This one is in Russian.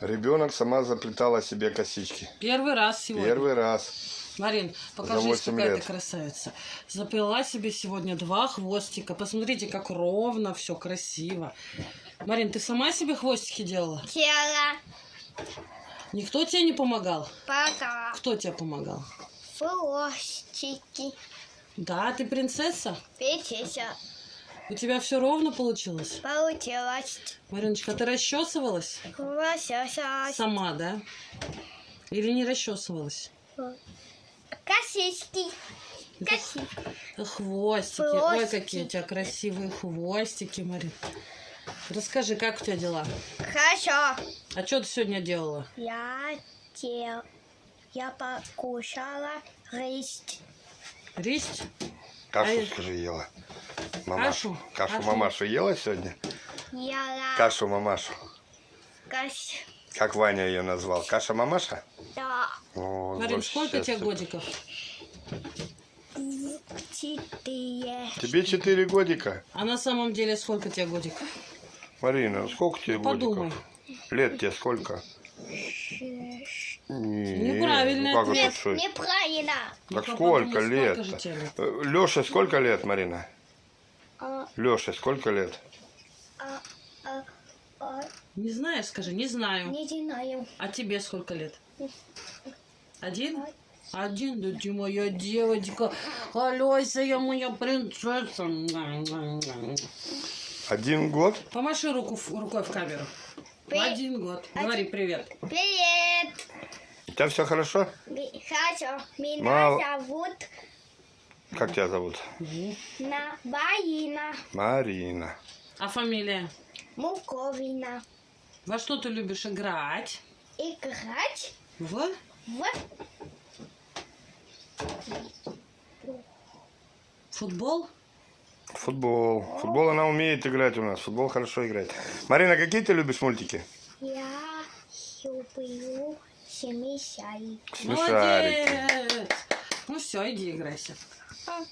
Ребенок сама заплетала себе косички. Первый раз сегодня. Первый раз. Марин, покажись, какая лет. ты красавица. Заплела себе сегодня два хвостика. Посмотрите, как ровно, все красиво. Марин, ты сама себе хвостики делала? Тело, Никто тебе не помогал? пока, Кто тебе помогал? хвостики, Да, ты принцесса? печися, У тебя все ровно получилось? получилось, Мариночка, ты расчесывалась? лосося, Сама, да? Или не расчесывалась? косички, коси, Хвостики. Ой, Хвостики. какие у тебя красивые хвостики, Марин. Расскажи, как у тебя дела? хорошо. А что ты сегодня делала? Я дел, я покушала рис, Ристь? Кашу, А- скажи, ела. Мамашу. Кашу? Кашу Кашу? мамашу ела сегодня? я Кашу мамашу. кос, Как Ваня ее назвал? Каша мамаша? да, О, Марин, вообще сколько тебе годиков? четыре, Тебе 4 годика. А на самом деле сколько тебе годиков? Марина, сколько тебе Подумай. годиков? Лет тебе сколько? шесть. Не, Неправильный ну как ответ. это шесть? Неправильно. Так Ну-ка, сколько лет? Леша, сколько лет, Марина? Леша, сколько лет? а, а, а, Не знаешь, скажи, не знаю. не знаю. А тебе сколько лет? Один? Один, да ты моя девочка. Алёся, я моя принцесса. Один год? Помаши руку, рукой в камеру. При- Один год. Говори привет. Привет. У тебя все хорошо? Хорошо. Меня Мало. зовут Как тебя зовут? на Барина Марина. А фамилия? Муковина. Во что ты любишь играть? Играть В? в Футбол? Футбол. Футбол она умеет играть у нас. Футбол хорошо играет. Марина, какие ты любишь мультики? я люблю. Смешарики. Молодец! Ну все, иди играйся. 啊。